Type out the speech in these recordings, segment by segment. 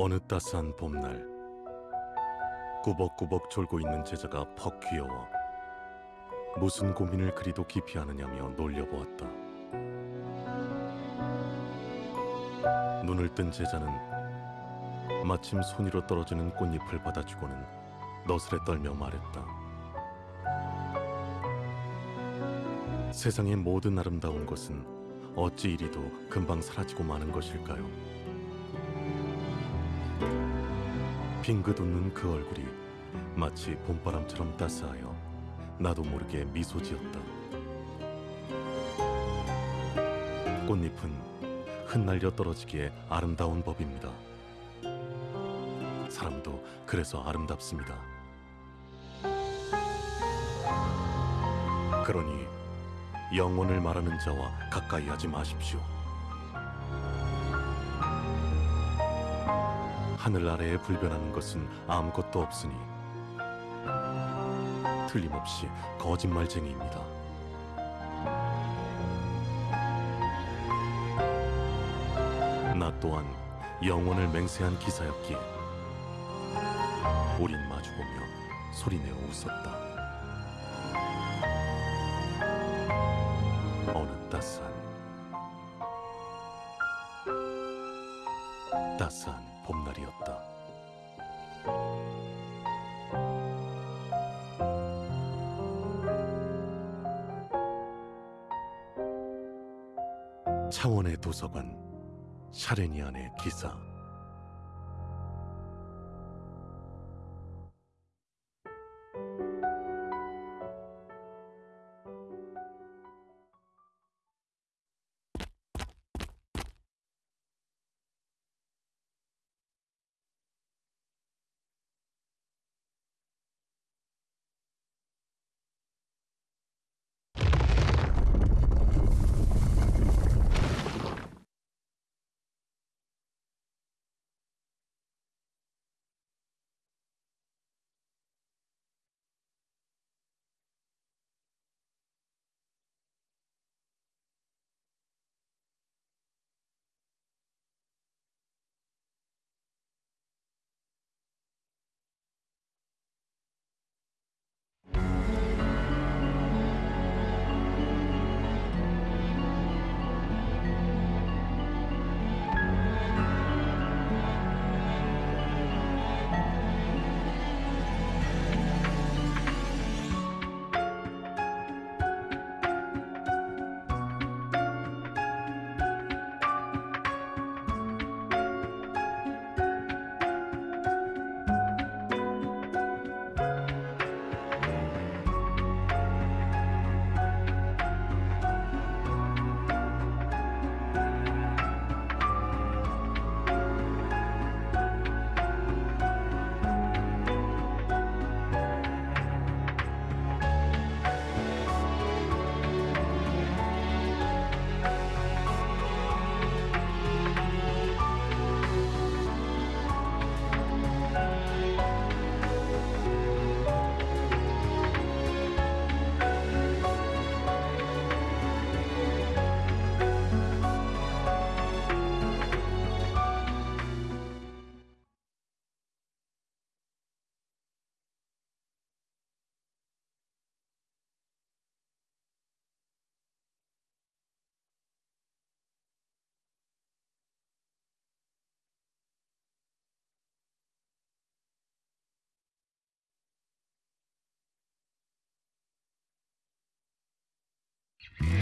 어느 따스한 봄날 꾸벅꾸벅 졸고 있는 제자가 퍽 귀여워 무슨 고민을 그리도 깊이 하느냐며 놀려보았다. 눈을 뜬 제자는 마침 손 위로 떨어지는 꽃잎을 받아주고는 너스레 떨며 말했다. 세상의 모든 아름다운 것은 어찌 이리도 금방 사라지고 마는 것일까요? 빙긋 웃는 그 얼굴이 마치 봄바람처럼 따스하여 나도 모르게 미소 지었다. 꽃잎은 흩날려 떨어지기에 아름다운 법입니다. 사람도 그래서 아름답습니다. 그러니 영혼을 말하는 자와 가까이 하지 마십시오. 하늘 아래에 불변하는 것은 아무것도 없으니 틀림없이 거짓말쟁이입니다. 나 또한 영혼을 맹세한 기사였기에 우린 마주보며 소리내어 웃었다. Mm-hmm.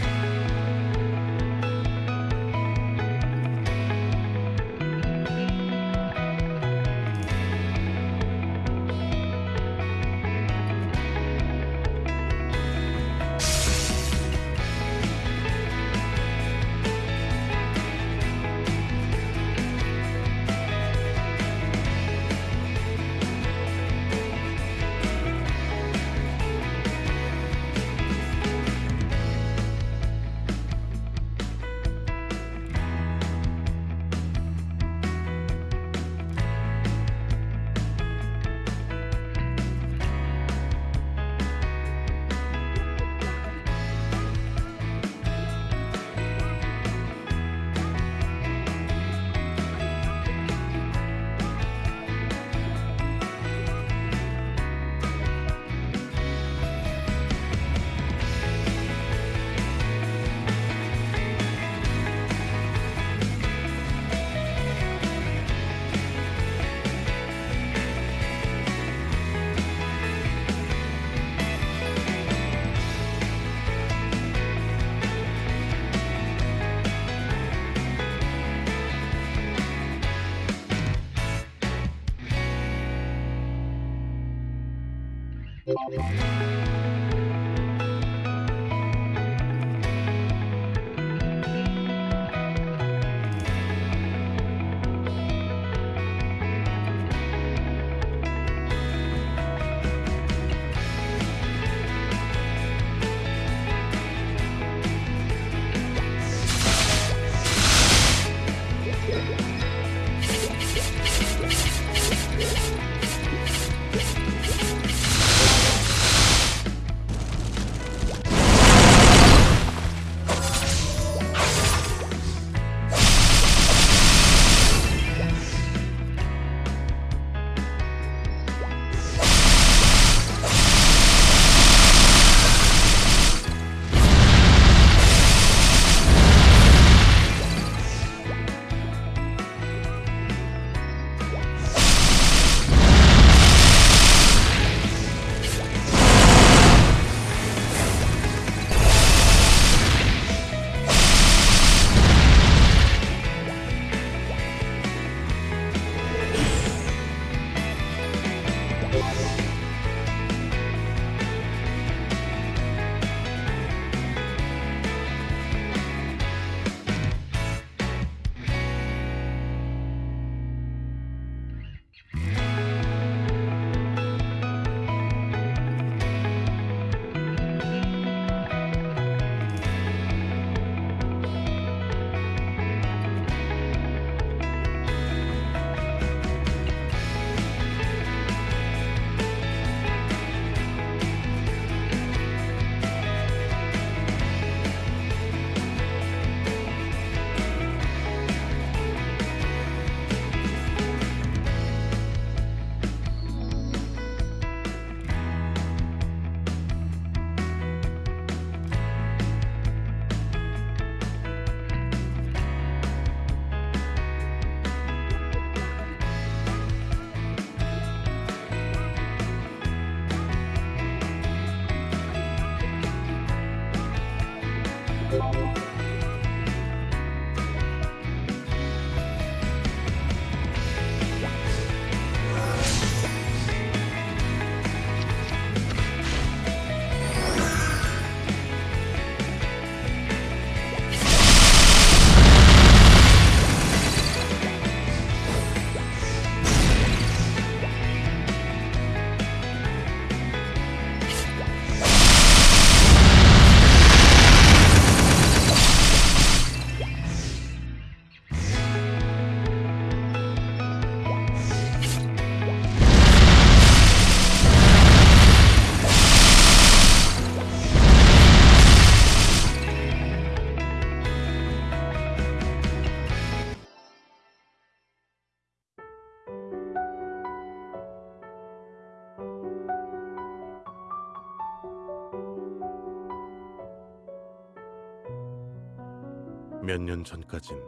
몇 년 전까진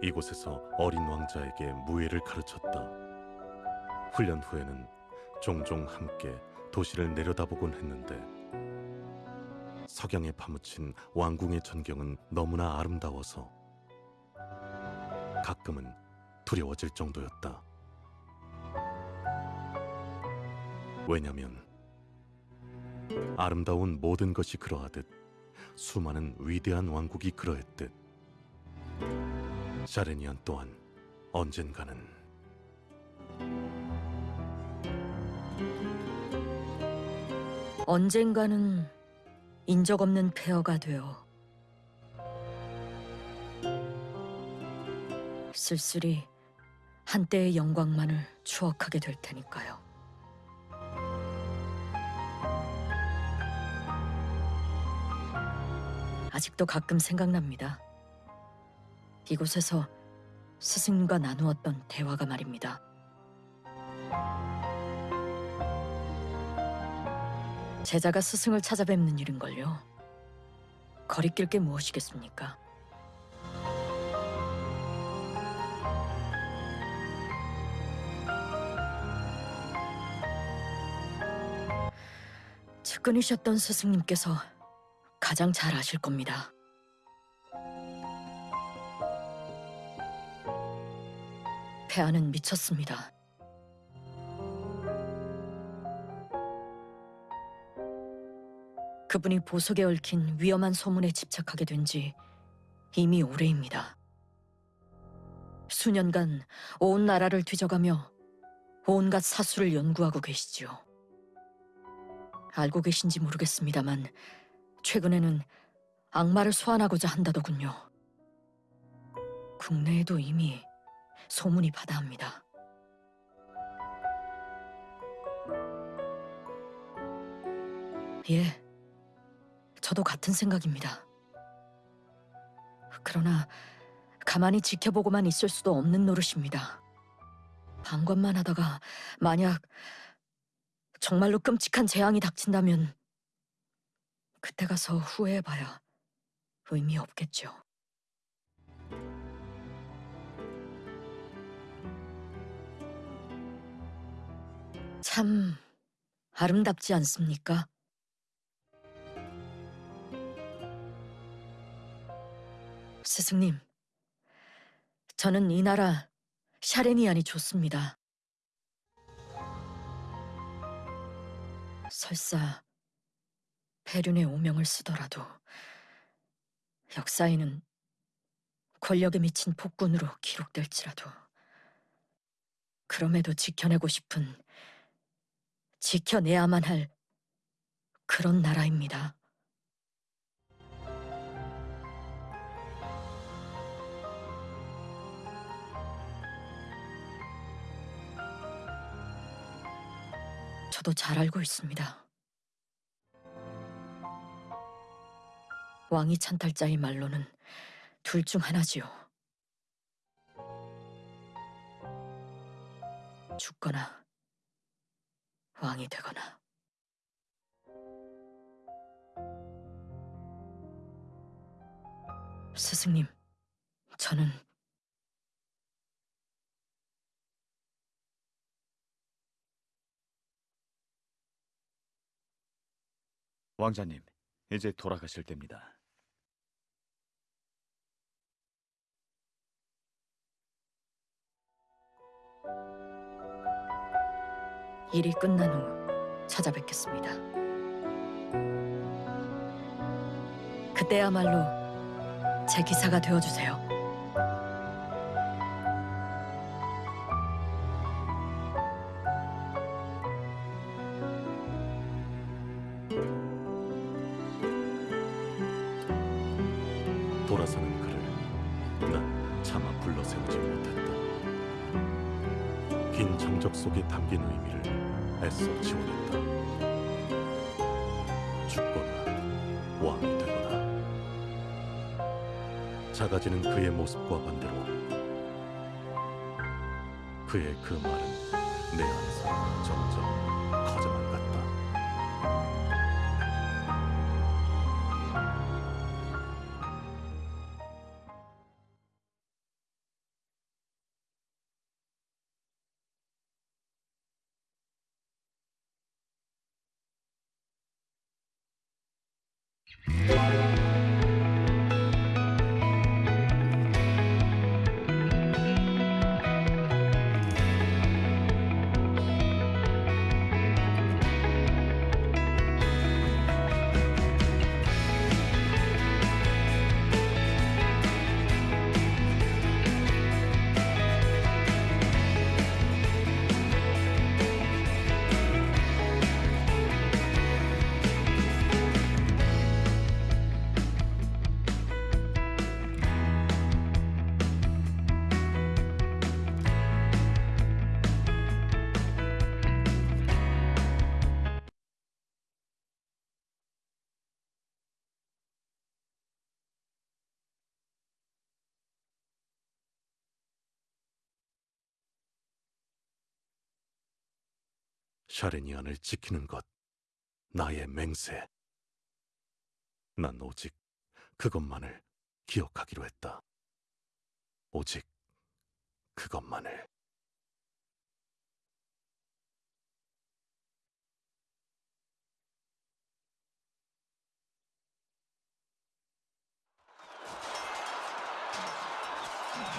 이곳에서 어린 왕자에게 무예를 가르쳤다. 훈련 후에는 종종 함께 도시를 내려다보곤 했는데 석양에 파묻힌 왕궁의 전경은 너무나 아름다워서 가끔은 두려워질 정도였다. 왜냐면 아름다운 모든 것이 그러하듯 수많은 위대한 왕국이 그러했듯 샤레니안 또한 언젠가는 언젠가는 인적 없는 폐허가 되어 쓸쓸히 한때의 영광만을 추억하게 될 테니까요. 아직도 가끔 생각납니다. 이곳에서 스승님과 나누었던 대화가 말입니다. 제자가 스승을 찾아뵙는 일인걸요. 거리낄 게 무엇이겠습니까? 측근이셨던 스승님께서 가장 잘 아실 겁니다. 폐하는 미쳤습니다. 그분이 보석에 얽힌 위험한 소문에 집착하게 된 지 이미 오래입니다. 수년간 온 나라를 뒤져가며 온갖 사수를 연구하고 계시지요. 알고 계신지 모르겠습니다만 최근에는 악마를 소환하고자 한다더군요. 국내에도 이미 소문이 바다합니다. 예, 저도 같은 생각입니다. 그러나 가만히 지켜보고만 있을 수도 없는 노릇입니다. 방관만 하다가 만약 정말로 끔찍한 재앙이 닥친다면 그때 가서 후회해봐야 의미 없겠죠. 참 아름답지 않습니까? 스승님, 저는 이 나라 샤레니안이 좋습니다. 설사 페륜의 오명을 쓰더라도 역사에는 권력에 미친 폭군으로 기록될지라도 그럼에도 지켜내고 싶은 지켜내야만 할 그런 나라입니다. 저도 잘 알고 있습니다. 왕이 찬탈자의 말로는 둘 중 하나지요. 죽거나 왕이 되거나. 스승님, 저는 왕자님, 이제 돌아가실 때입니다. 일이 끝난 후 찾아뵙겠습니다. 그때야말로 제 기사가 되어주세요. 돌아서는 그를 난 차마 불러 세우지 못했다. 긴 정적 속에 담긴 의미를 애써 지워냈다. 죽거나 왕이 되거나 작아지는 그의 모습과 반대로 그의 그 말은 내 안에서 점점 Música 샤레니안을 지키는 것, 나의 맹세. 난 오직 그것만을 기억하기로 했다. 오직 그것만을.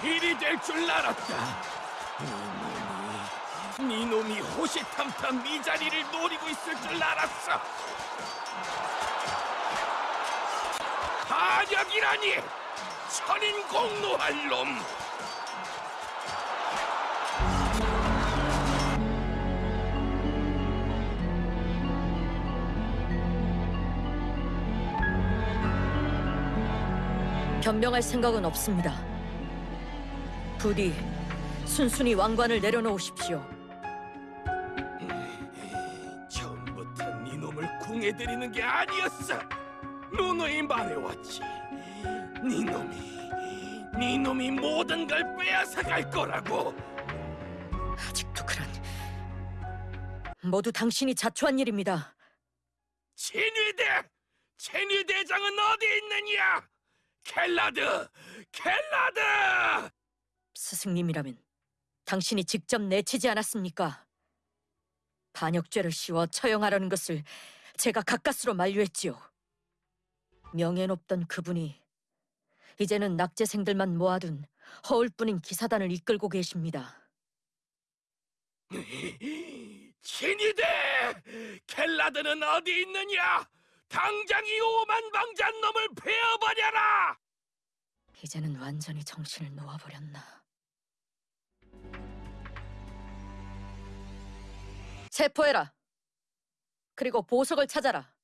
일이 될 줄 알았다. 이놈이, 호시탐탐 이 자리를 노리고 있을 줄 알았어. 반역이라니 천인 공노할 놈 변명할 생각은 없습니다. 부디 순순히 왕관을 내려놓으십시오. 놈을 궁해드리는 게 아니었어. 누누이 말해왔지. 네 놈이 네 놈이 모든 걸 빼앗아 갈 거라고. 아직도 그런 모두 당신이 자초한 일입니다. 진위대 진위대장은 어디 있느냐? 켈라드 켈라드! 스승님이라면 당신이 직접 내치지 않았습니까? 반역죄를 씌워 처형하려는 것을 제가 가까스로 만류했지요. 명예 높던 그분이 이제는 낙제생들만 모아둔 허울뿐인 기사단을 이끌고 계십니다. 진이대 켈라드는 어디 있느냐 당장 이 오만 방잔 놈을 베어버려라 이제는 완전히 정신을 놓아버렸나. 체포해라. 그리고 보석을 찾아라.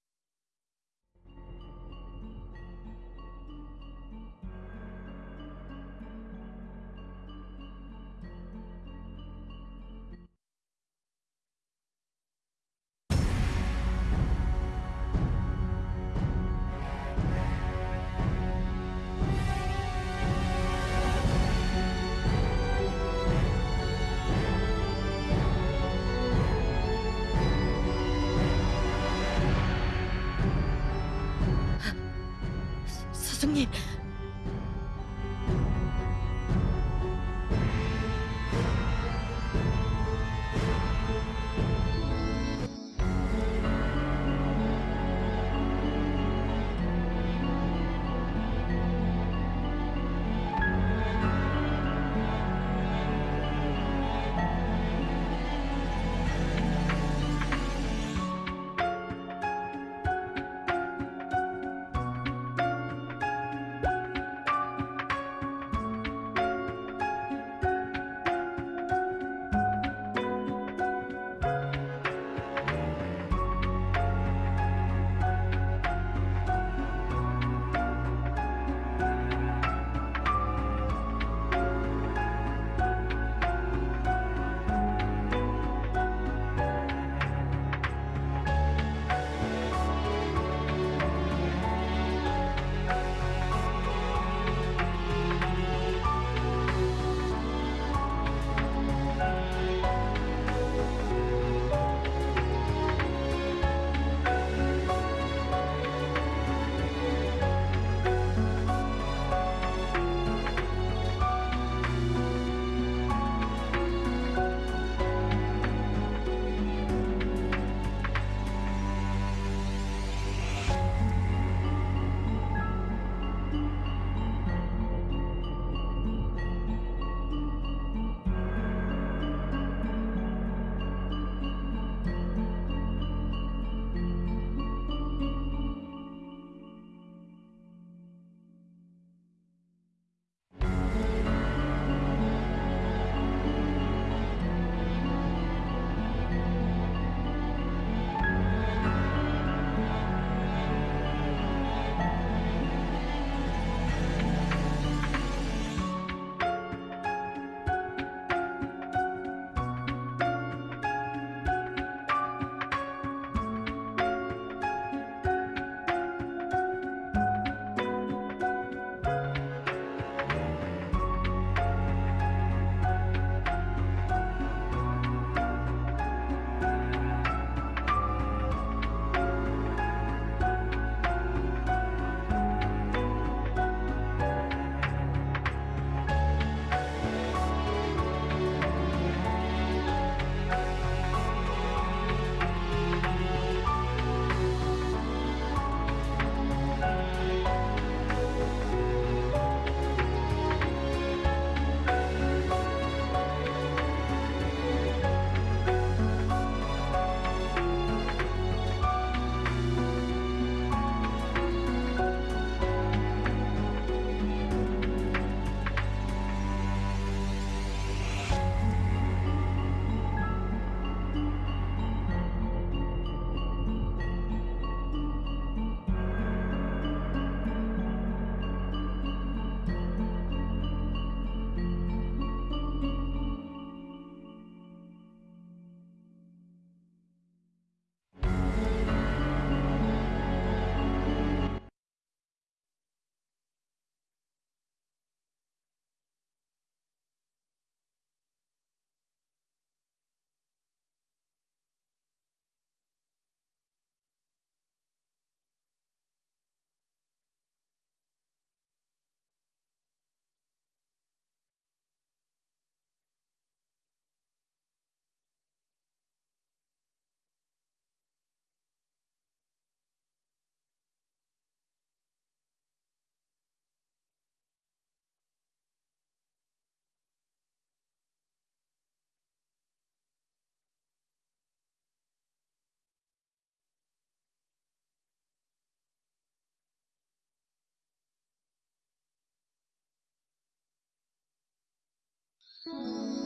Música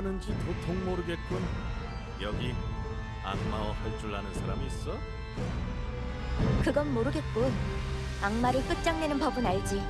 뭐라는지 도통 모르겠군. 여기 악마어 할 줄 아는 사람이 있어? 그건 모르겠고 악마를 끝장내는 법은 알지.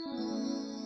Mm-hmm.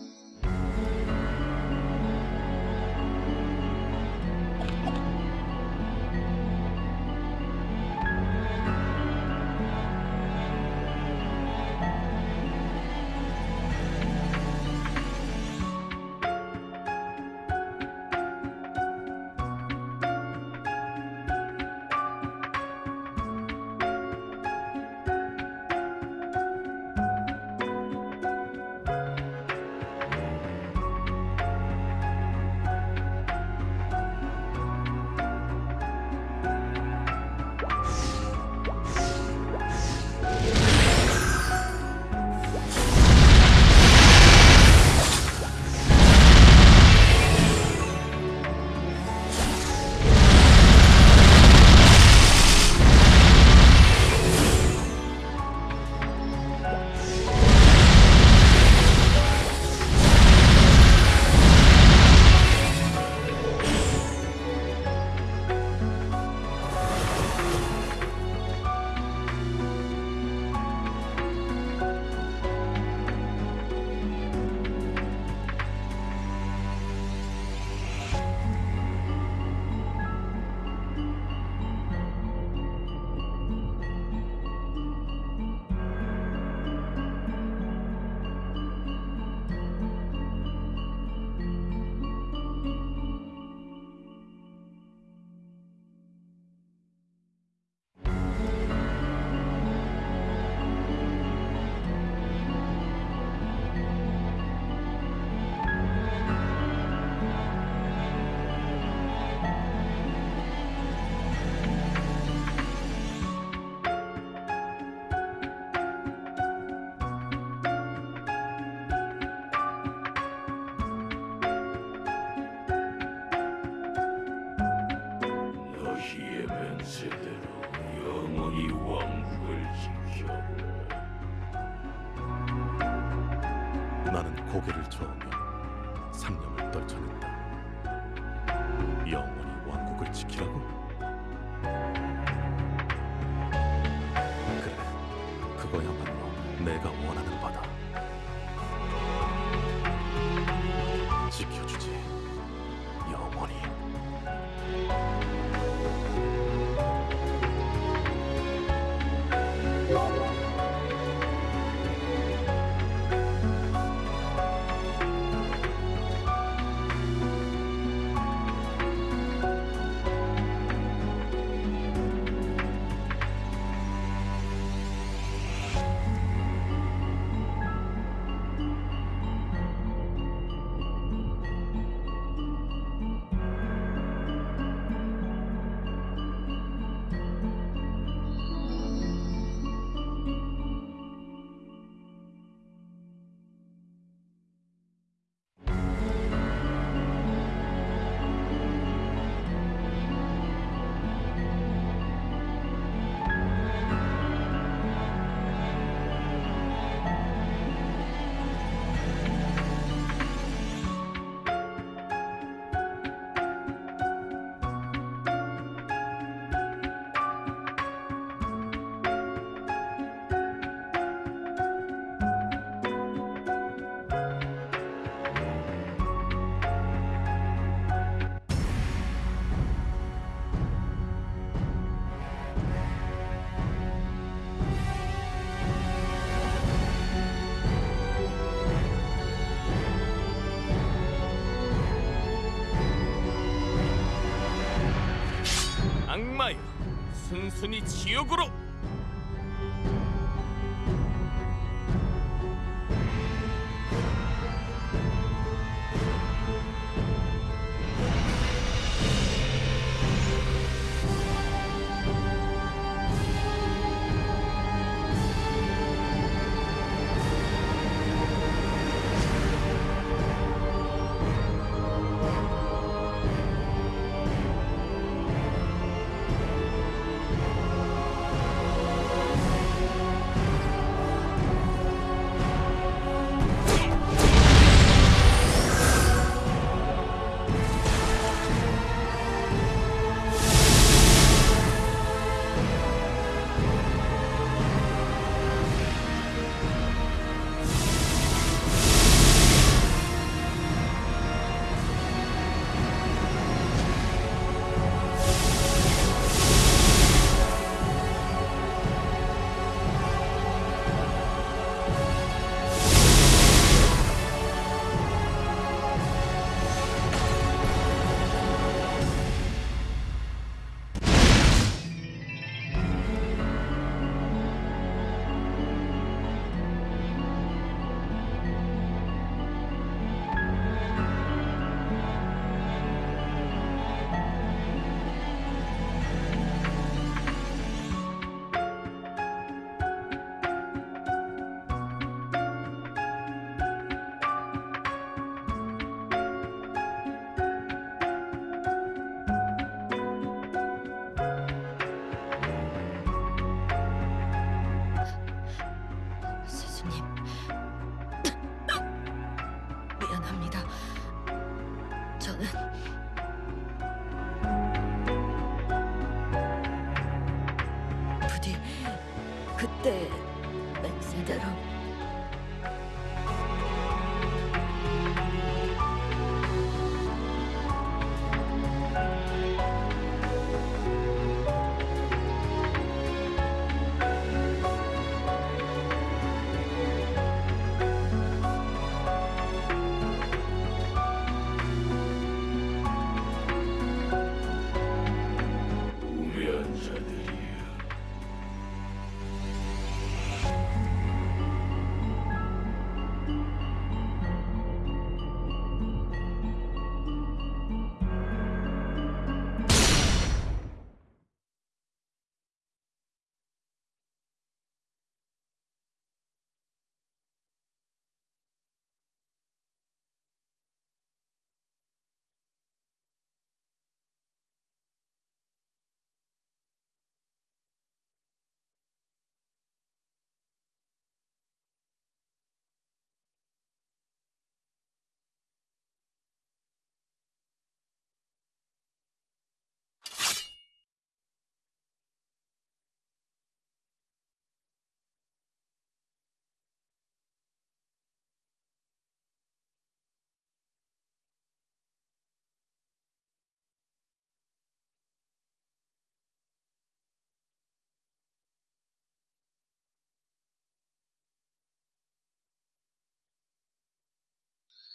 순순히 지옥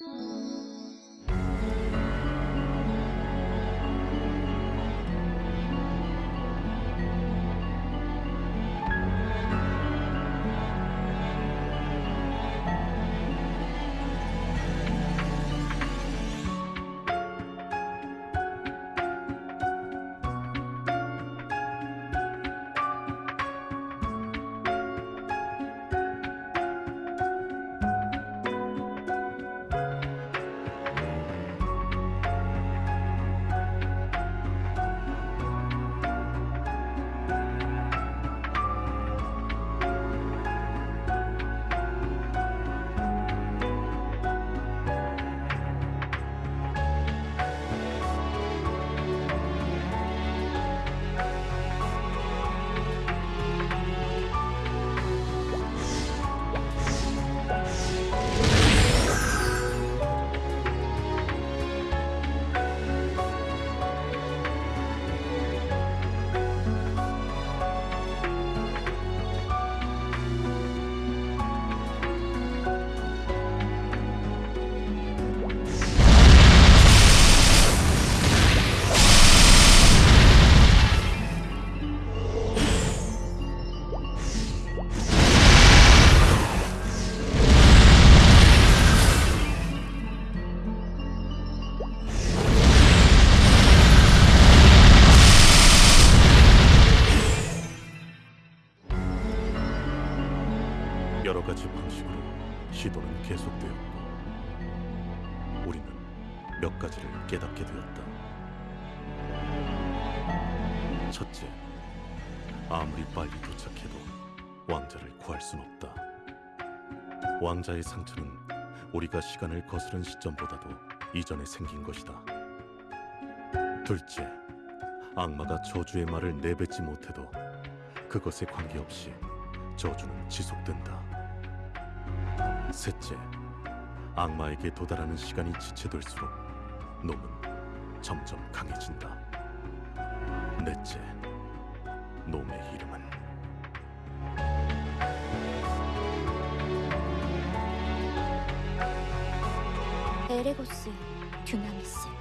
여 왕자의 상처는 우리가 시간을 거스른 시점보다도 이전에 생긴 것이다. 둘째, 악마가 저주의 말을 내뱉지 못해도 그것에 관계없이 저주는 지속된다. 셋째, 악마에게 도달하는 시간이 지체될수록 놈은 점점 강해진다. 넷째, 놈의 이름은 에레고스 듀나미스.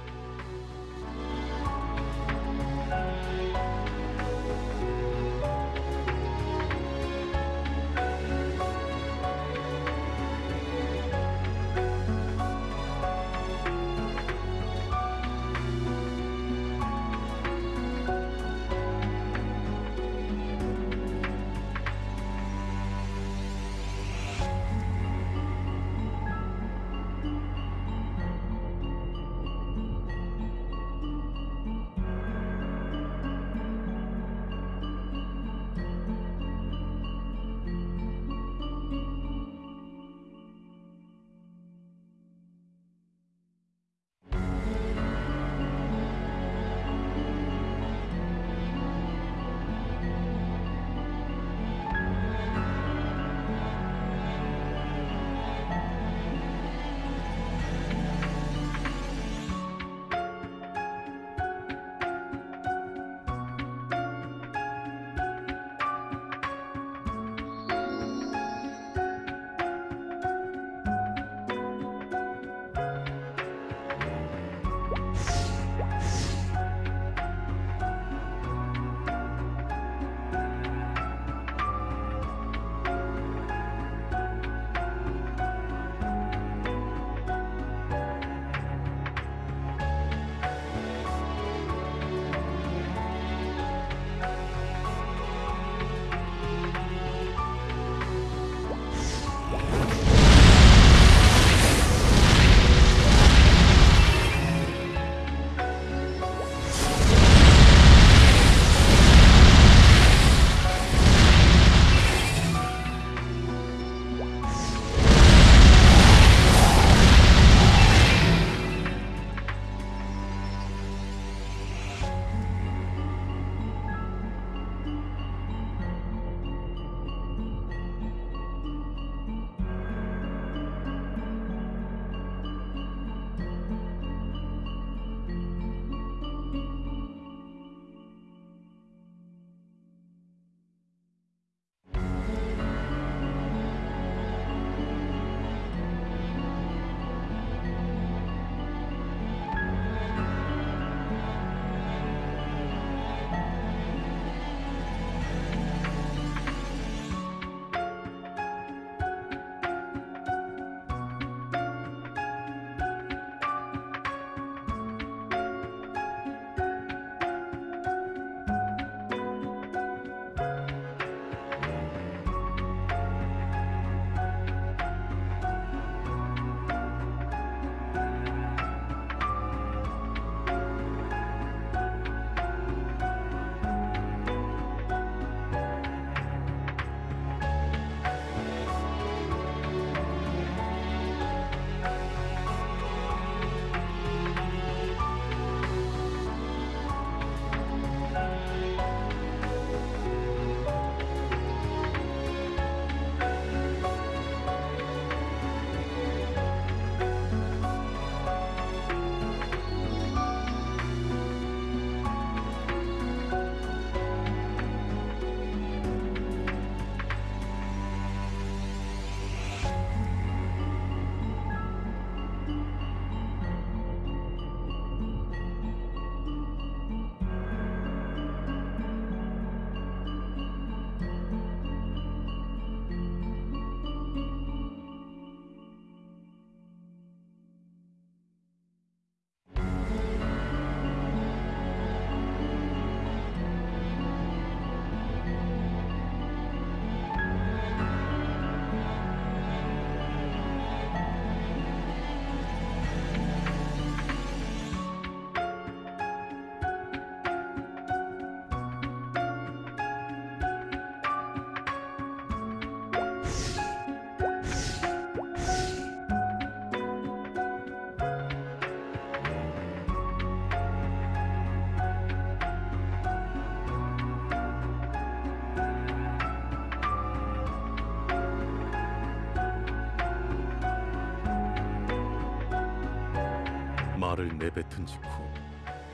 내뱉은 직후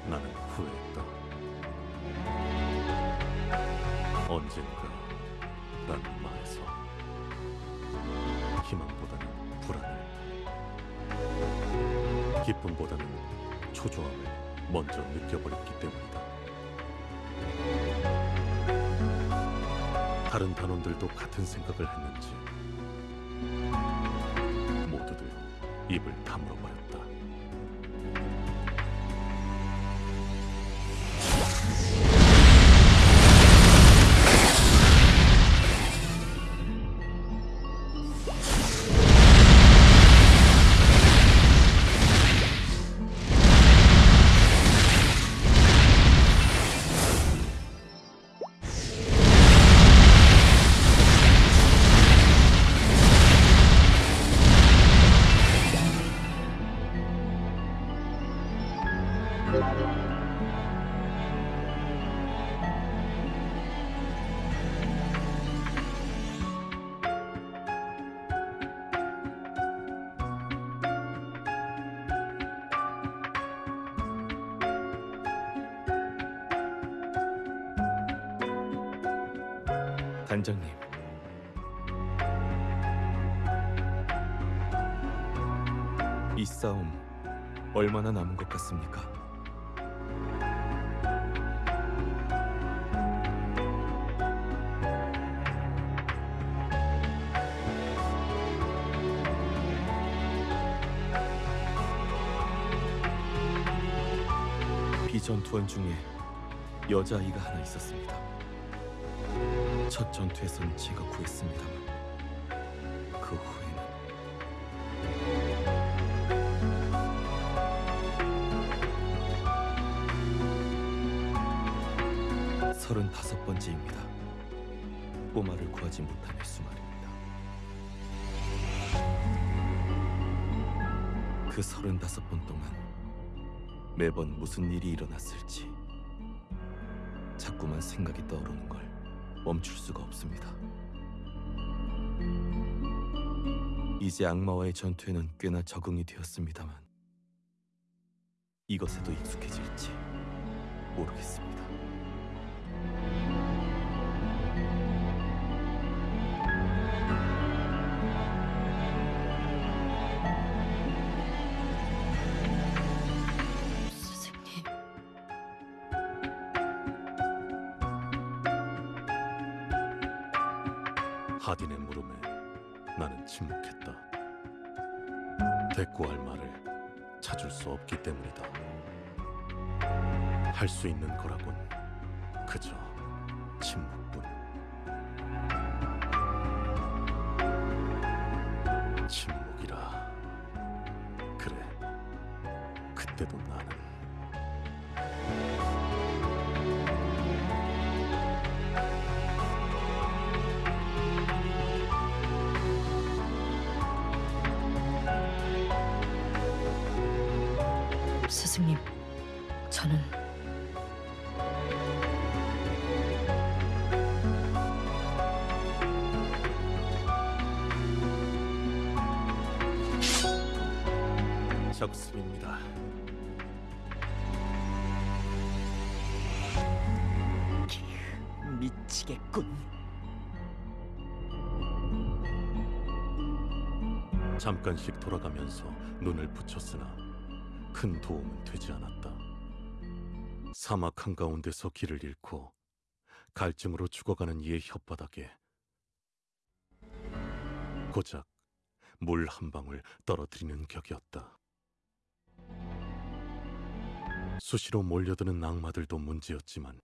나는 후회했다. 언젠가 라는 말에서 희망보다는 불안을 기쁨보다는 초조함을 먼저 느껴버렸기 때문이다. 다른 단원들도 같은 생각을 했는지 모두들 입을 단장님. 이 싸움 얼마나 남은 것 같습니까? 비전투원 중에 여자아이가 하나 있었습니다. 첫 전투에선 제가 구했습니다만 그 후에는 서른다섯 번째입니다. 꼬마를 구하지 못한 횟수 말입니다. 그 서른다섯 번 동안 매번 무슨 일이 일어났을지 자꾸만 생각이 떠오르는 걸 멈출 수가 없습니다. 이제 악마와의 전투에는 꽤나 적응이 되었습니다만 이것에도 익숙해질지 모르겠습니다. 잠깐씩 돌아가면서 눈을 붙였으나 큰 도움은 되지 않았다. 사막 한가운데서 길을 잃고 갈증으로 죽어가는 이의 혓바닥에 고작 물 한 방울 떨어뜨리는 격이었다. 수시로 몰려드는 악마들도 문제였지만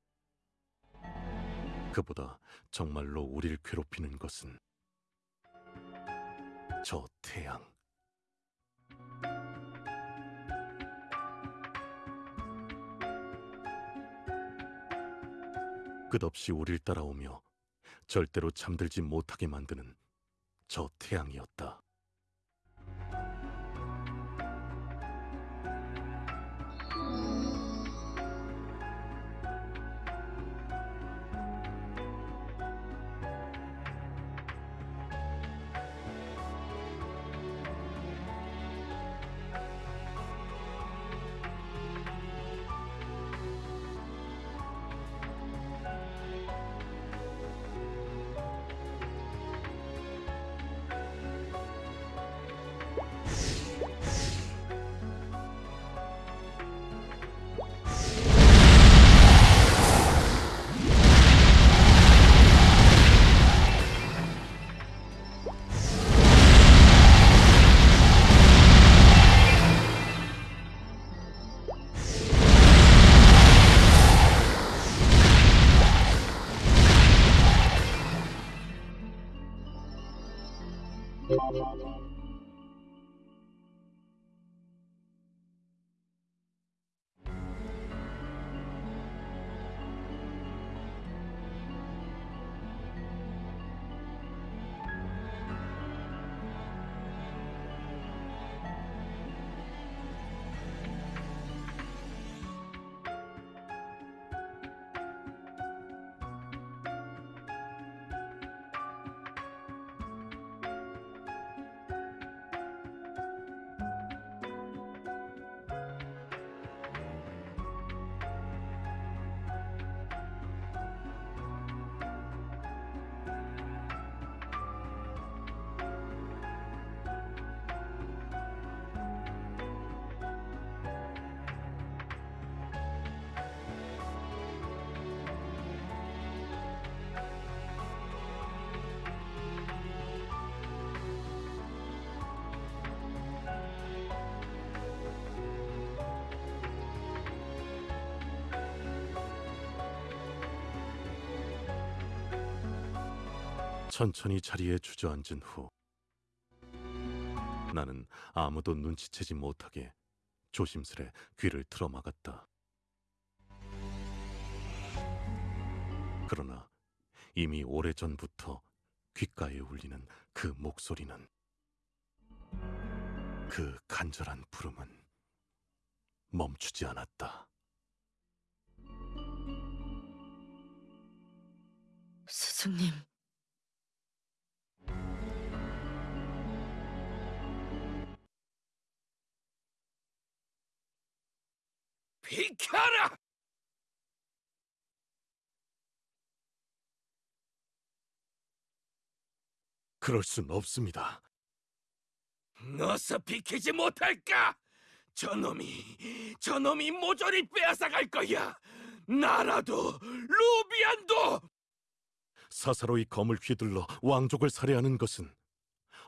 그보다 정말로 우리를 괴롭히는 것은 저 태양. 끝없이 우릴 따라오며 절대로 잠들지 못하게 만드는 저 태양이었다. 천천히 자리에 주저앉은 후 나는 아무도 눈치채지 못하게 조심스레 귀를 틀어막았다. 그러나 이미 오래전부터 귓가에 울리는 그 목소리는 그 간절한 부름은 멈추지 않았다. 스승님, 비켜라! 그럴 순 없습니다. 어서 비키지 못할까? 저놈이, 저놈이 모조리 빼앗아갈 거야! 나라도, 루비안도! 사사로이 검을 휘둘러 왕족을 살해하는 것은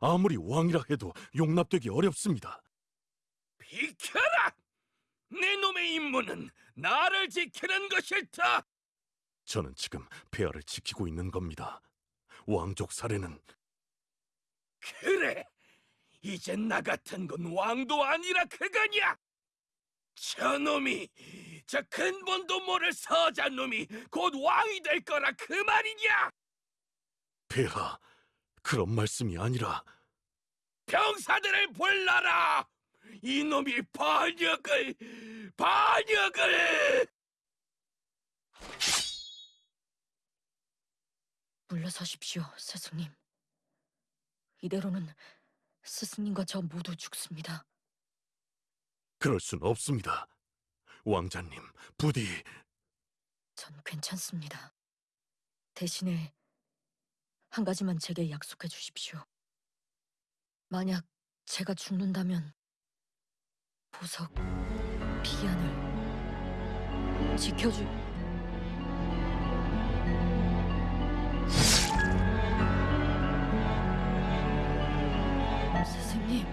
아무리 왕이라 해도 용납되기 어렵습니다. 비켜라! 내 놈의 임무는 나를 지키는 것일다! 저는 지금 폐하를 지키고 있는 겁니다. 왕족 살해는 그래! 이젠 나 같은 건 왕도 아니라 그거냐! 저놈이, 저 근본도 모를 서자놈이 곧 왕이 될 거라 그 말이냐! 폐하 그런 말씀이 아니라 병사들을 불러라! 이놈이 반역을, 반역을! 물러서십시오, 스승님. 이대로는 스승님과 저 모두 죽습니다. 그럴 순 없습니다. 왕자님 부디 전 괜찮습니다. 대신에 한 가지만 제게 약속해 주십시오. 만약 제가 죽는다면 보석 비안을 지켜주. 스승님,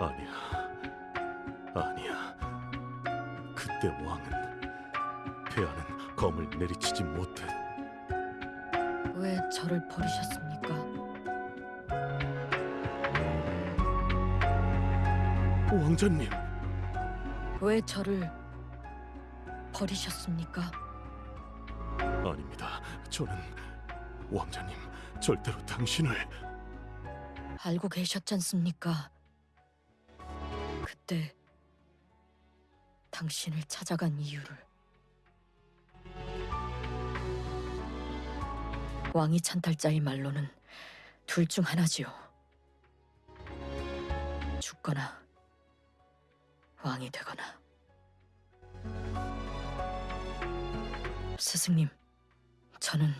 아니야 아니야 그때 왕은 폐하는 검을 내리치지 못해 왜 저를 버리셨습니까? 왕자님 왜 저를 버리셨습니까? 아닙니다. 저는 왕자님 절대로 당신을 알고 계셨잖습니까? 그때 당신을 찾아간 이유를 왕이 찬탈자의 말로는 둘 중 하나지요. 죽거나 왕이 되거나. 스승님, 저는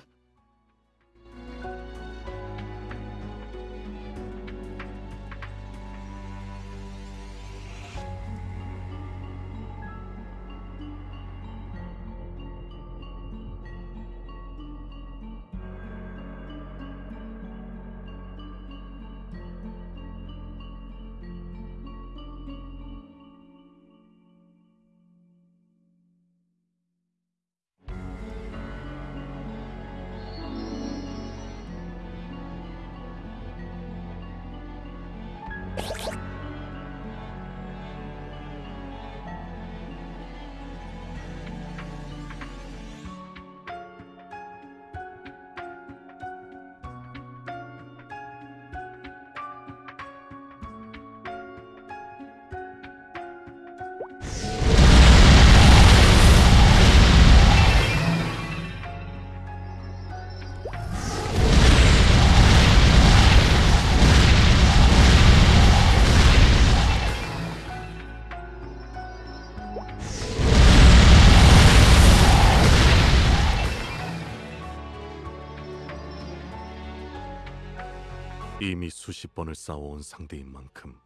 이미 수십 번을 싸워온 상대인 만큼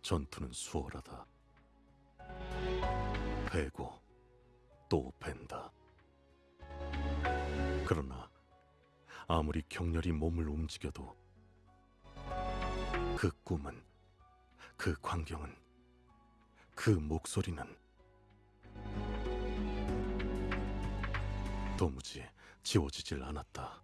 전투는 수월하다. 베고 또 벤다. 그러나 아무리 격렬히 몸을 움직여도 그 꿈은 그 광경은 그 목소리는 도무지 지워지질 않았다.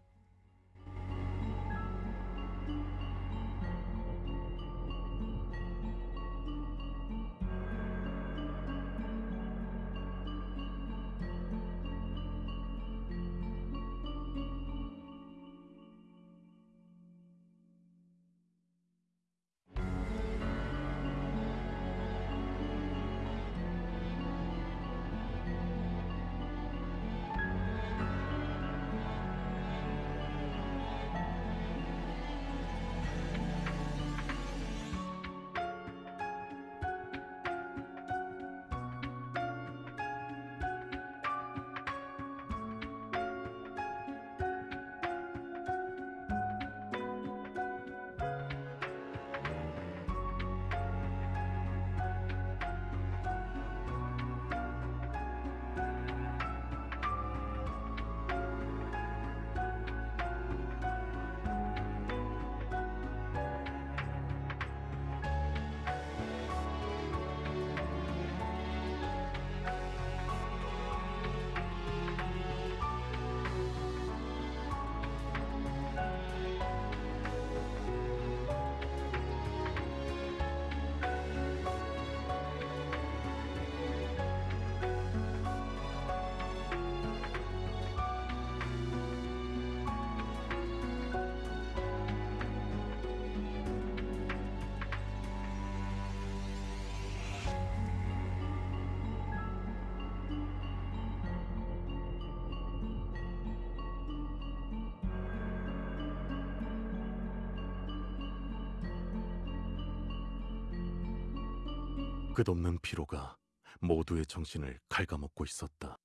끝없는 피로가 모두의 정신을 갉아먹고 있었다.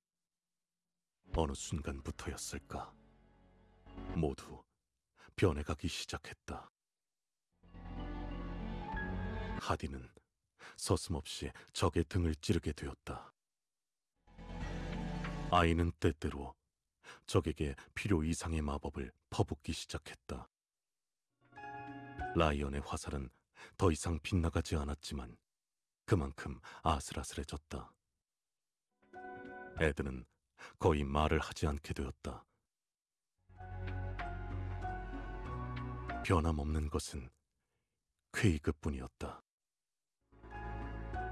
어느 순간부터였을까? 모두 변해가기 시작했다. 하디는 서슴없이 적의 등을 찌르게 되었다. 아이는 때때로 적에게 필요 이상의 마법을 퍼붓기 시작했다. 라이언의 화살은 더 이상 빗나가지 않았지만 그만큼 아슬아슬해졌다. 에드는 거의 말을 하지 않게 되었다. 변함없는 것은 쾌이 그뿐이었다.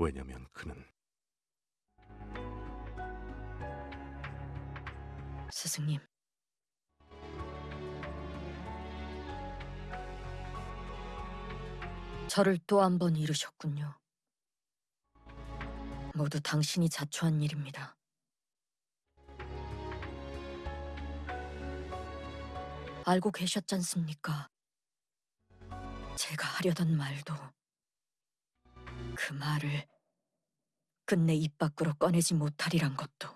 왜냐면 그는 스승님. 저를 또 한 번 잃으셨군요. 모두 당신이 자초한 일입니다. 알고 계셨잖습니까? 제가 하려던 말도 그 말을 끝내 입 밖으로 꺼내지 못하리란 것도.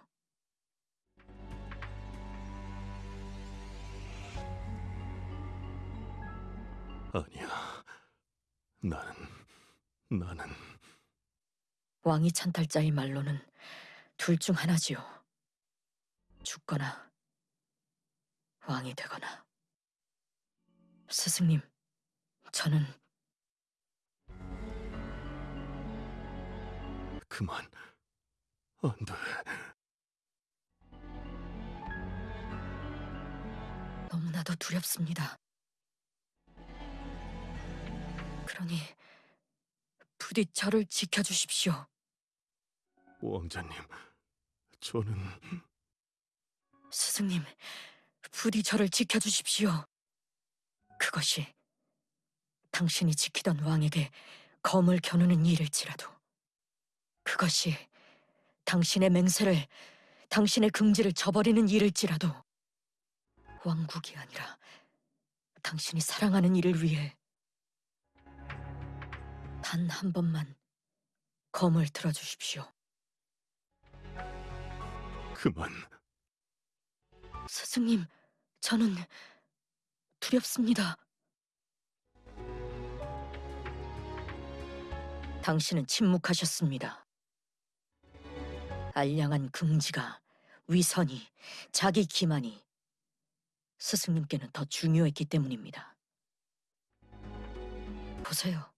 아니야. 나는 나는 왕이 찬탈자의 말로는 둘 중 하나지요. 죽거나 왕이 되거나. 스승님, 저는 그만 안 돼. 너무나도 두렵습니다. 그러니 부디 저를 지켜주십시오. 왕자님, 저는 스승님, 부디 저를 지켜주십시오. 그것이 당신이 지키던 왕에게 검을 겨누는 일일지라도 그것이 당신의 맹세를, 당신의 긍지를 저버리는 일일지라도 왕국이 아니라 당신이 사랑하는 이를 위해 단 한 번만 검을 들어주십시오. 그만. 스승님, 저는 두렵습니다. 당신은 침묵하셨습니다. 알량한 긍지가, 위선이, 자기 기만이 스승님께는 더 중요했기 때문입니다. 보세요.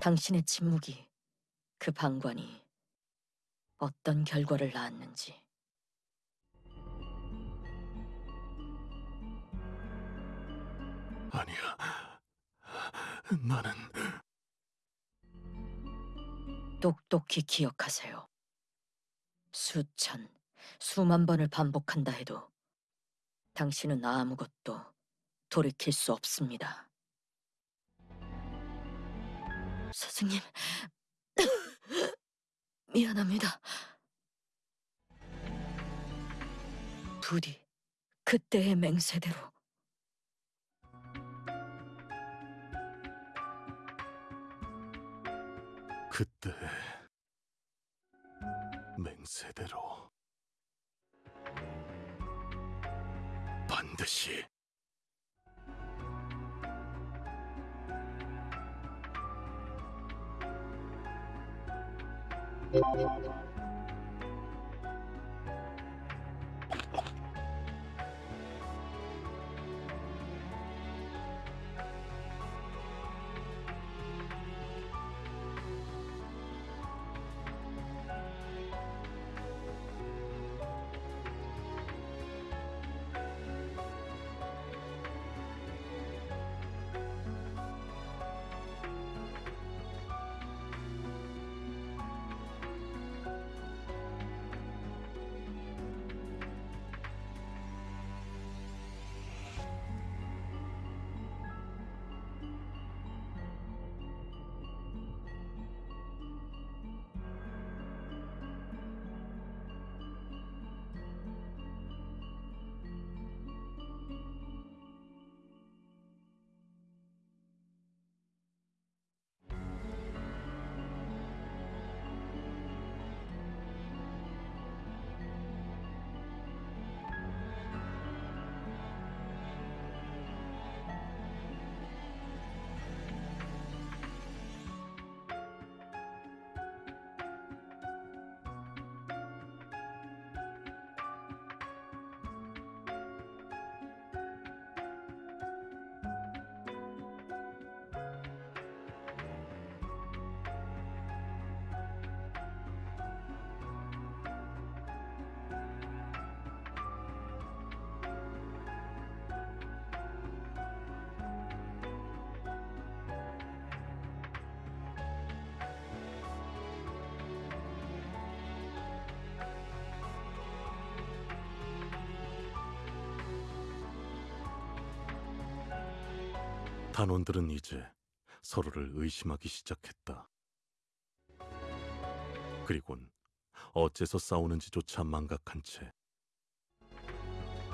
당신의 침묵이, 그 방관이 어떤 결과를 낳았는지. 아니야. 나는 똑똑히 기억하세요. 수천, 수만 번을 반복한다 해도 당신은 아무것도 돌이킬 수 없습니다. 스승님, 미안합니다. 부디 그때의 맹세대로 그때 맹세대로 반드시 단원들은 이제 서로를 의심하기 시작했다. 그리곤 어째서 싸우는지조차 망각한 채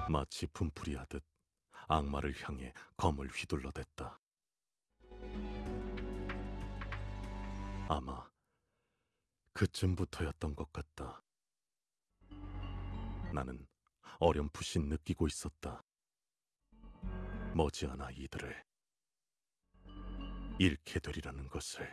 마치 분풀이 하듯 악마를 향해 검을 휘둘러댔다. 아마 그쯤부터였던 것 같다. 나는 어렴풋이 느끼고 있었다. 머지않아 이들을 잃게 되리라는 것을.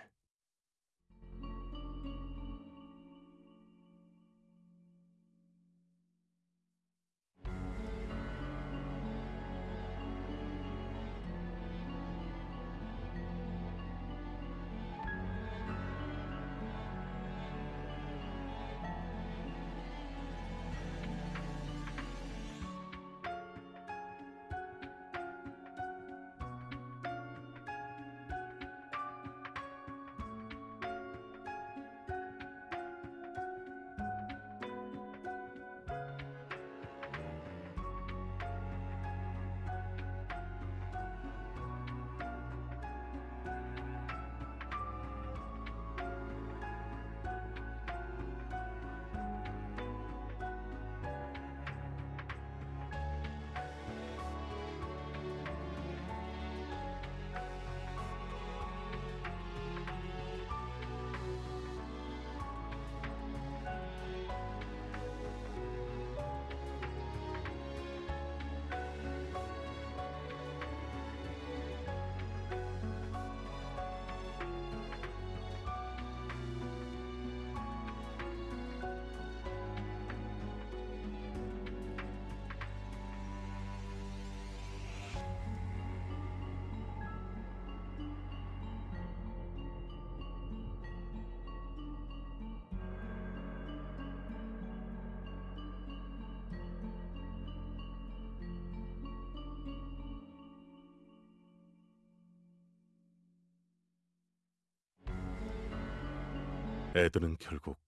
에드는 결국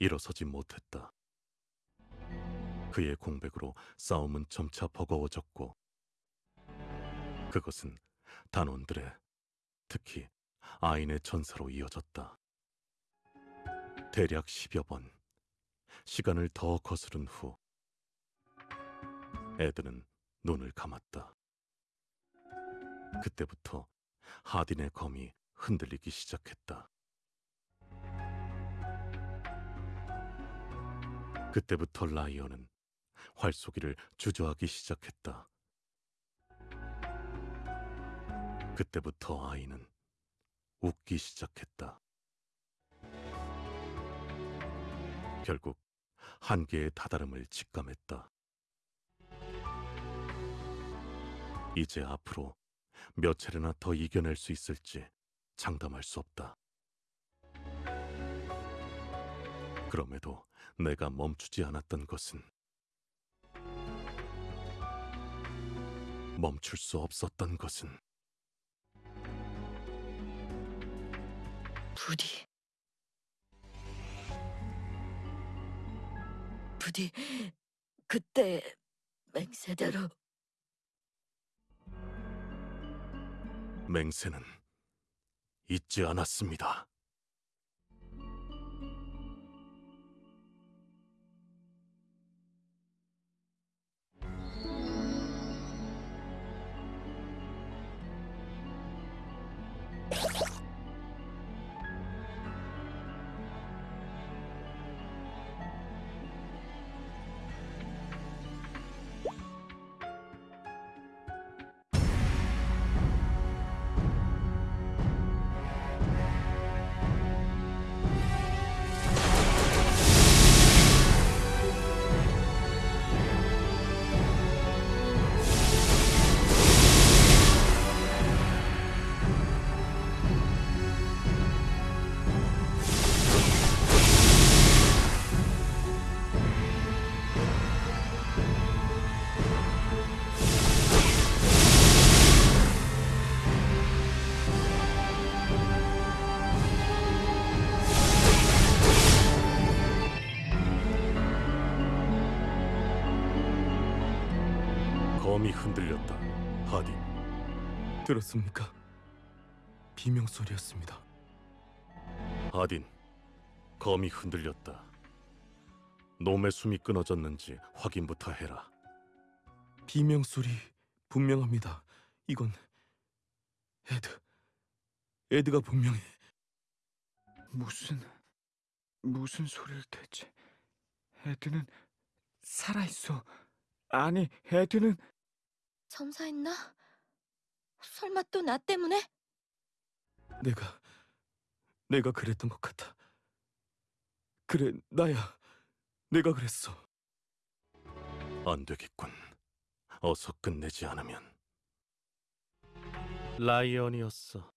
일어서지 못했다. 그의 공백으로 싸움은 점차 버거워졌고 그것은 단원들의 특히 아인의 전사로 이어졌다. 대략 10여 번 시간을 더 거스른 후 에드는 눈을 감았다. 그때부터 하딘의 검이 흔들리기 시작했다. 그때부터 라이언은 활쏘기를 주저하기 시작했다. 그때부터 아이는 웃기 시작했다. 결국 한계의 다다름을 직감했다. 이제 앞으로 몇 차례나 더 이겨낼 수 있을지 장담할 수 없다. 그럼에도 내가 멈추지 않았던 것은 멈출 수 없었던 것은 부디 부디 그때 맹세대로 맹세는 잊지 않았습니다. 들었습니까? 비명 소리였습니다. 하딘. 검이 흔들렸다. 놈의 숨이 끊어졌는지 확인부터 해라. 비명 소리 분명합니다. 이건 에드. 에드가 분명해. 무슨 무슨 소리를 대체? 헤드는 살아 있어. 아니, 헤드는 점사했나? 설마 또 나 때문에? 내가 내가 그랬던 것 같아. 그래 나야. 내가 그랬어. 안 되겠군. 어서 끝내지 않으면. 라이언이었어.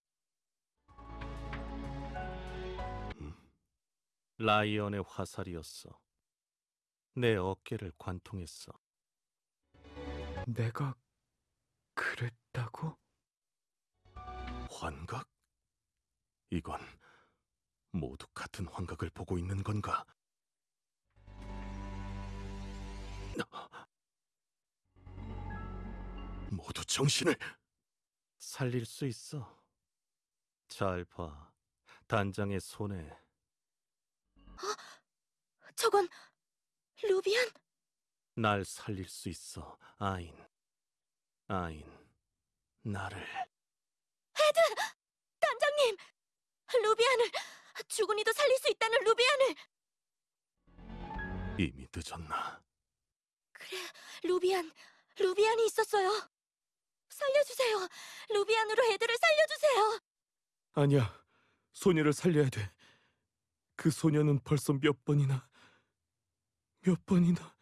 음, 라이언의 화살이었어. 내 어깨를 관통했어. 내가 그랬다고? 환각? 이건 모두 같은 환각을 보고 있는 건가? 모두 정신을 살릴 수 있어. 잘 봐. 단장의 손에 저건 루비안? 날 살릴 수 있어. 아인. 아인. 나를 단장님! 루비안을 주군이도 살릴 수 있다는 루비안을! 이미 늦었나? 그래, 루비안, 루비안이 있었어요. 살려주세요. 루비안으로 애들을 살려주세요. 아니야. 소녀를 살려야 돼. 그 소녀는 벌써 몇 번이나 몇 번이나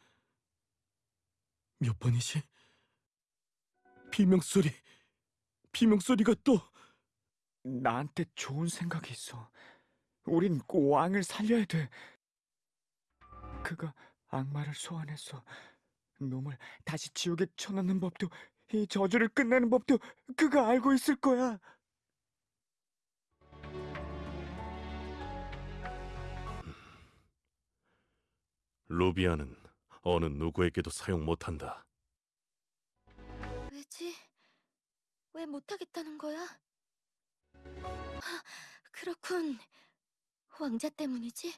몇 번이지? 비명 소리. 비명 소리가 또 나한테 좋은 생각이 있어. 우린 꼭 왕을 살려야 돼. 그가 악마를 소환해서 놈을 다시 지옥에 쳐넣는 법도 이 저주를 끝내는 법도 그가 알고 있을 거야. 루비아는 어느 누구에게도 사용 못한다. 왜 못하겠다는 거야? 아, 그렇군. 왕자 때문이지?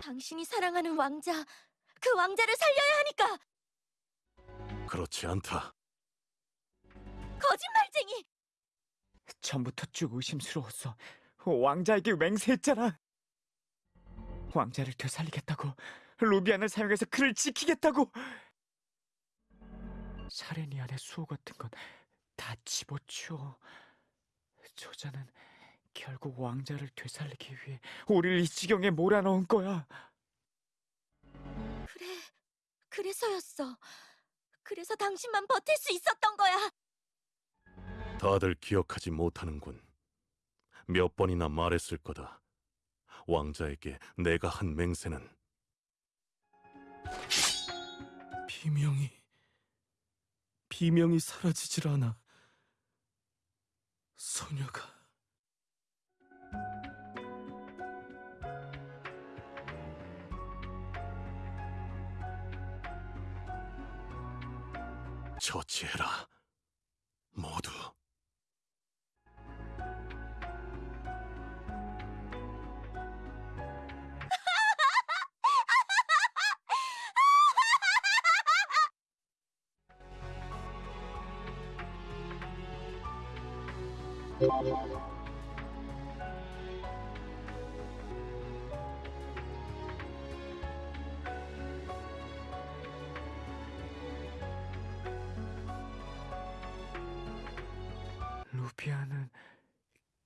당신이 사랑하는 왕자, 그 왕자를 살려야 하니까! 그렇지 않다. 거짓말쟁이! 전부터 쭉 의심스러웠어. 왕자에게 맹세했잖아. 왕자를 되살리겠다고, 루비안을 사용해서 그를 지키겠다고. 사레니 안의 수호 같은 건 다 집어치워. 저자는 결국 왕자를 되살리기 위해 우리를 이 지경에 몰아넣은 거야. 그래, 그래서였어. 그래서 당신만 버틸 수 있었던 거야! 다들 기억하지 못하는군. 몇 번이나 말했을 거다. 왕자에게 내가 한 맹세는 비명이 비명이 사라지질 않아. 소녀가 처치해라. 모두.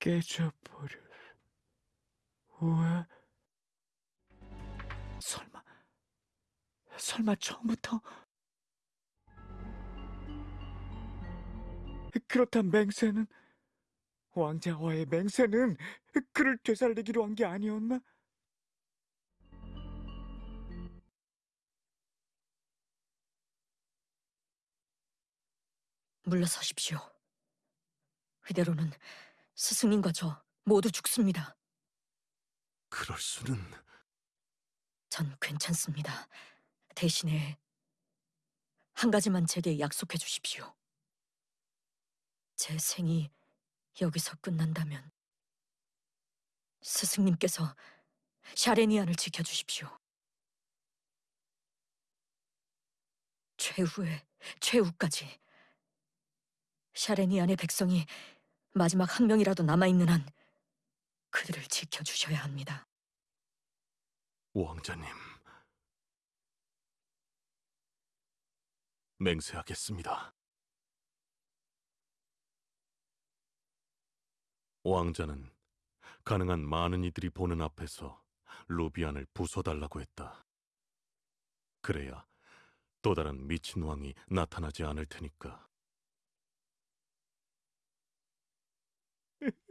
깨져버릴. 왜? 설마, 설마 처음부터? 그렇단 맹세는 왕자와의 맹세는 그를 되살리기로 한 게 아니었나? 물러서십시오. 이대로는 스승님과 저 모두 죽습니다. 그럴 수는 전 괜찮습니다. 대신에 한 가지만 제게 약속해 주십시오. 제 생이 여기서 끝난다면 스승님께서 샤레니안을 지켜주십시오. 최후의 최후까지 샤레니안의 백성이 마지막 한 명이라도 남아있는 한 그들을 지켜주셔야 합니다. 왕자님. 맹세하겠습니다. 왕자는 가능한 많은 이들이 보는 앞에서 루비안을 부숴달라고 했다. 그래야 또 다른 미친 왕이 나타나지 않을 테니까.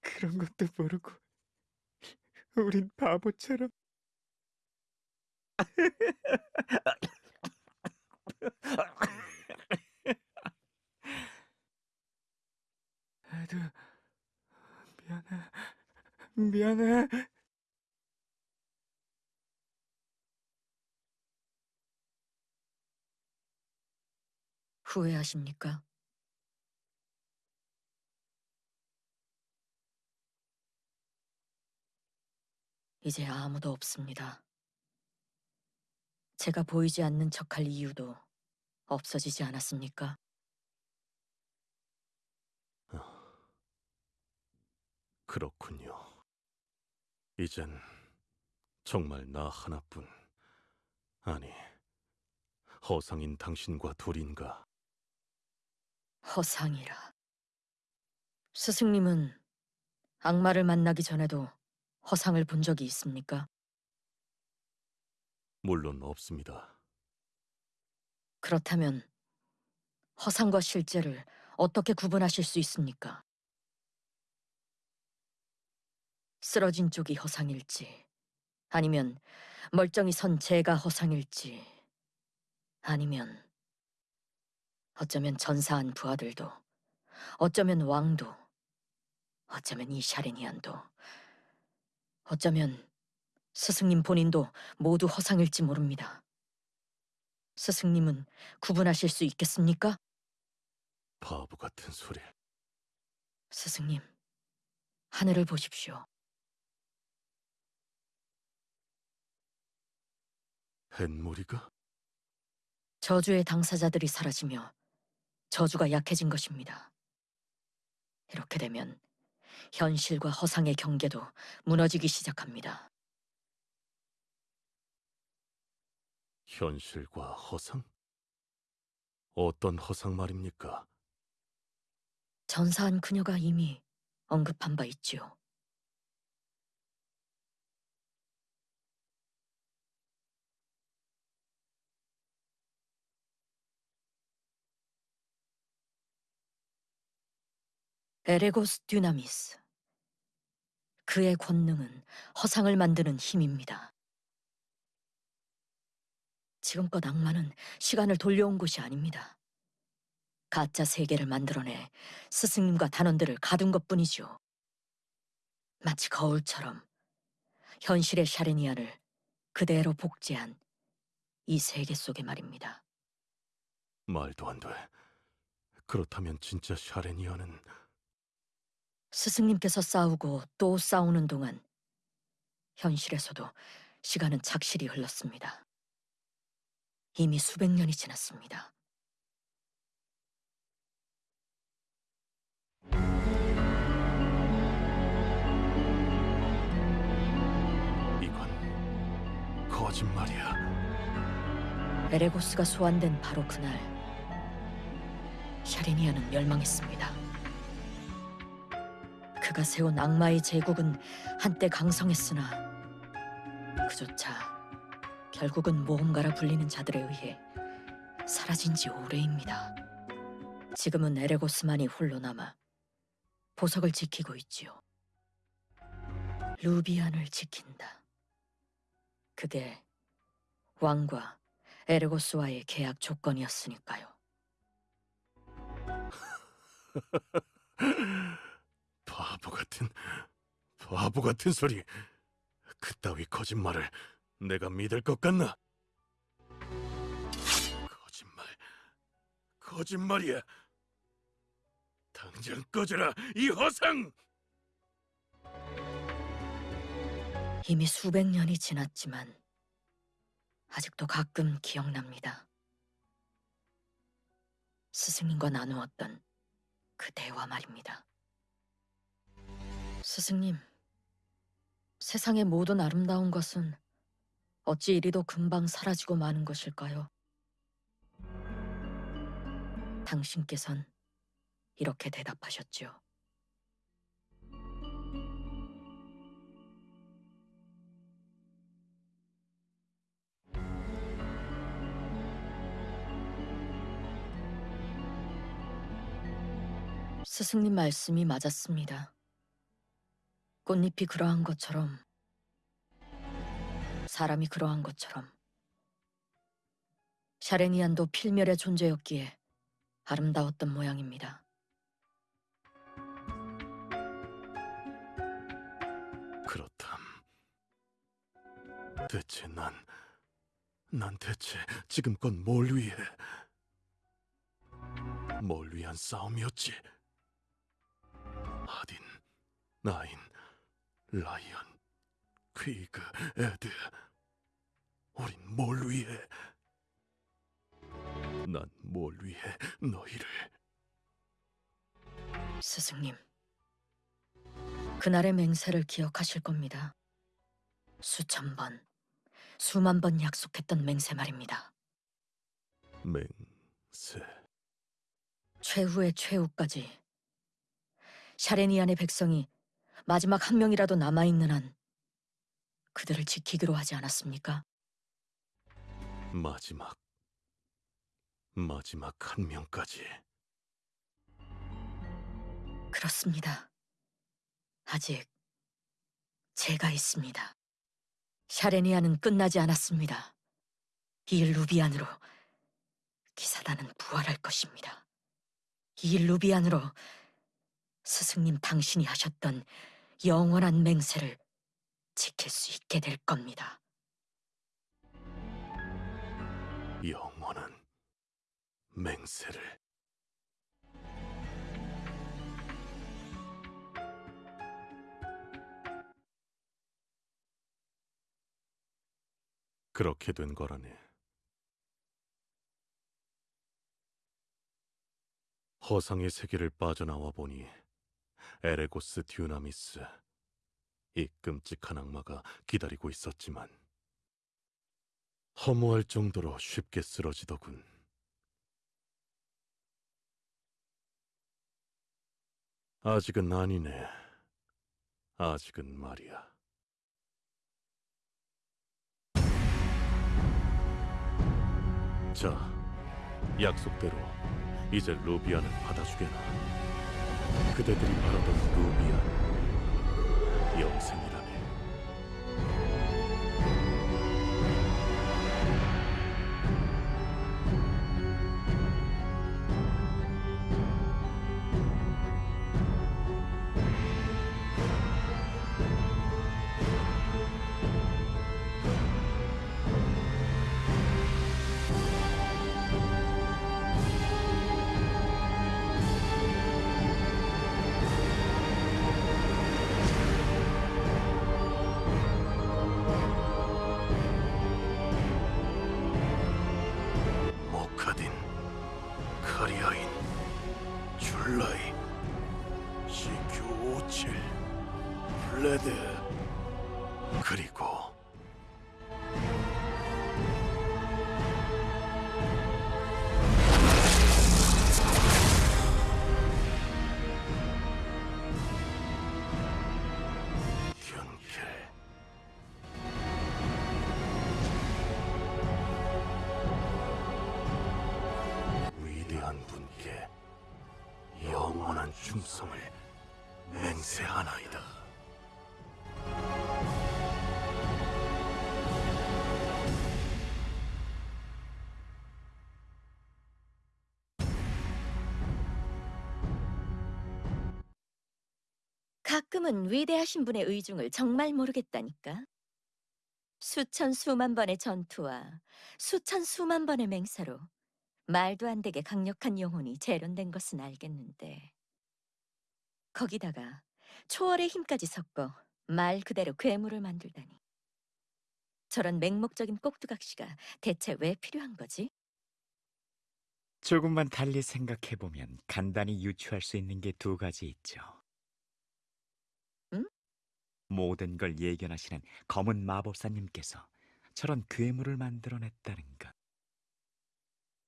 그런 것도 모르고 우린 바보처럼. 에드 미안해. 미안해 후회하십니까? 이제 아무도 없습니다. 제가 보이지 않는 척할 이유도 없어지지 않았습니까? 그렇군요. 이젠 정말 나 하나뿐. 아니, 허상인 당신과 둘인가. 허상이라. 스승님은 악마를 만나기 전에도 허상을 본 적이 있습니까? 물론 없습니다. 그렇다면 허상과 실제를 어떻게 구분하실 수 있습니까? 쓰러진 쪽이 허상일지, 아니면 멀쩡히 선 제가 허상일지, 아니면 어쩌면 전사한 부하들도, 어쩌면 왕도 어쩌면 이 샤레니안도 어쩌면 스승님 본인도 모두 허상일지 모릅니다. 스승님은 구분하실 수 있겠습니까? 바보 같은 소리. 스승님, 하늘을 보십시오. 햇무리가 저주의 당사자들이 사라지며 저주가 약해진 것입니다. 이렇게 되면 현실과 허상의 경계도 무너지기 시작합니다. 현실과 허상? 어떤 허상 말입니까? 전사한 그녀가 이미 언급한 바 있지요. 에레고스 듀나미스. 그의 권능은 허상을 만드는 힘입니다. 지금껏 악마는 시간을 돌려온 곳이 아닙니다. 가짜 세계를 만들어내 스승님과 단원들을 가둔 것뿐이죠. 마치 거울처럼 현실의 샤레니아를 그대로 복제한 이 세계 속에 말입니다. 말도 안 돼. 그렇다면 진짜 샤레니아는 스승님께서 싸우고 또 싸우는 동안 현실에서도 시간은 착실히 흘렀습니다. 이미 수백 년이 지났습니다. 이건 거짓말이야. 에레고스가 소환된 바로 그날 샤레니아는 멸망했습니다. 그가 세운 악마의 제국은 한때 강성했으나 그조차 결국은 모험가라 불리는 자들에 의해 사라진 지 오래입니다. 지금은 에레고스만이 홀로 남아 보석을 지키고 있지요. 루비안을 지킨다. 그게 왕과 에르고스와의 계약 조건이었으니까요. 바보 같은 바보 같은 소리. 그따위 거짓말을 내가 믿을 것 같나? 거짓말. 거짓말이야. 당장 꺼져라, 이 허상! 이미 수백 년이 지났지만 아직도 가끔 기억납니다. 스승님과 나누었던 그 대화 말입니다. 스승님, 세상의 모든 아름다운 것은 어찌 이리도 금방 사라지고 마는 것일까요? 당신께선 이렇게 대답하셨죠. 스승님 말씀이 맞았습니다. 꽃잎이 그러한 것처럼, 사람이 그러한 것처럼, 샤레니안도 필멸의 존재였기에 아름다웠던 모양입니다. 그렇담. 대체 난, 난 대체 지금껏 뭘 위해, 뭘 위한 싸움이었지? 아딘, 나인, 라이언, 퀴그, 에드. 우린 뭘 위해? 난 뭘 위해 너희를? 스승님, 그날의 맹세를 기억하실 겁니다. 수천 번, 수만 번 약속했던 맹세 말입니다. 맹세. 최후의 최후까지 샤레니안의 백성이 마지막 한 명이라도 남아있는 한 그들을 지키기로 하지 않았습니까? 마지막 마지막 한 명까지 그렇습니다. 아직 제가 있습니다. 샤레니아는 끝나지 않았습니다. 이 루비안으로 기사단은 부활할 것입니다. 이 루비안으로 스승님 당신이 하셨던 영원한 맹세를 지킬 수 있게 될 겁니다. 영원한 맹세를 그렇게 된 거라네. 허상의 세계를 빠져나와 보니 에레고스 듀나미스 이 끔찍한 악마가 기다리고 있었지만 허무할 정도로 쉽게 쓰러지더군. 아직은 아니네. 아직은 말이야. 자, 약속대로 이제 루비안을 받아주게나. 그대들이 바라던 루비안 영생이라 가끔은 위대하신 분의 의중을 정말 모르겠다니까. 수천 수만 번의 전투와 수천 수만 번의 맹세로 말도 안 되게 강력한 영혼이 재련된 것은 알겠는데 거기다가 초월의 힘까지 섞어 말 그대로 괴물을 만들다니 저런 맹목적인 꼭두각시가 대체 왜 필요한 거지? 조금만 달리 생각해 보면 간단히 유추할 수 있는 게 두 가지 있죠. 응? 모든 걸 예견하시는 검은 마법사님께서 저런 괴물을 만들어냈다는 것.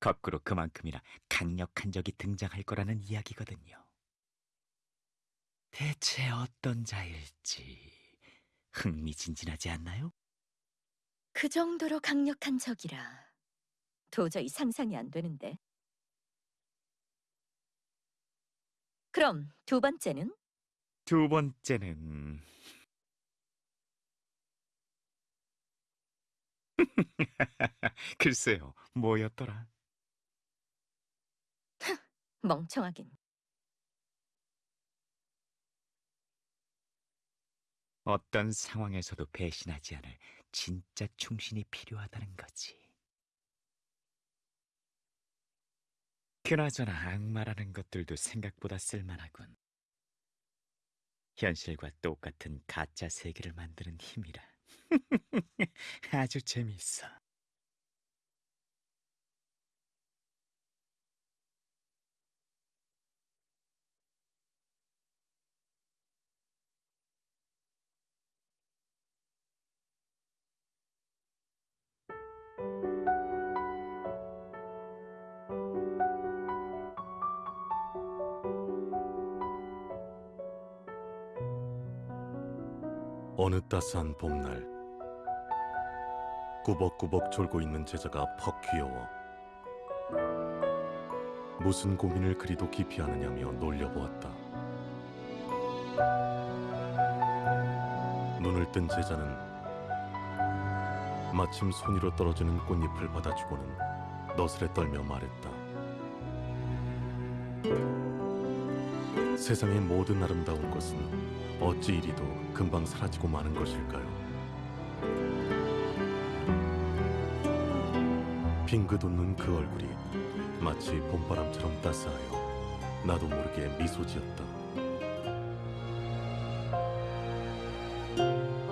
거꾸로 그만큼이나 강력한 적이 등장할 거라는 이야기거든요. 대체 어떤 자일지 흥미진진하지 않나요? 그 정도로 강력한 적이라 도저히 상상이 안 되는데. 그럼 두 번째는 두 번째는 글쎄요, 뭐였더라? 멍청하긴. 어떤 상황에서도 배신하지 않을 진짜 충신이 필요하다는 거지. 그나저나 악마라는 것들도 생각보다 쓸만하군. 현실과 똑같은 가짜 세계를 만드는 힘이라. 아주 재미있어. 어느 따스한 봄날 꾸벅꾸벅 졸고 있는 제자가 퍽 귀여워 무슨 고민을 그리도 깊이 하느냐며 놀려보았다. 눈을 뜬 제자는 마침 손 위로 떨어지는 꽃잎을 받아주고는 너스레 떨며 말했다 세상의 모든 아름다운 것은 어찌 이리도 금방 사라지고 마는 것일까요? 빙긋 웃는 그 얼굴이 마치 봄바람처럼 따스하여 나도 모르게 미소 지었다.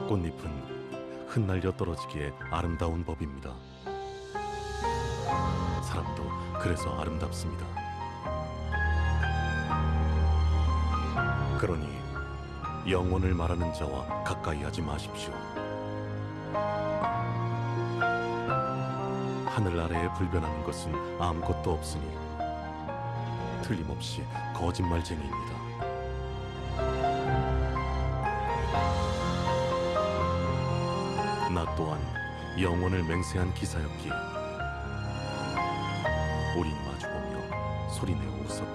꽃잎은 흩날려 떨어지기에 아름다운 법입니다. 사람도 그래서 아름답습니다. 그러니 영혼을 말하는 자와 가까이 하지 마십시오. 하늘 아래에 불변하는 것은 아무것도 없으니 틀림없이 거짓말쟁이입니다. 나 또한 영혼을 맹세한 기사였기에 우린 마주보며 소리내어 웃었다.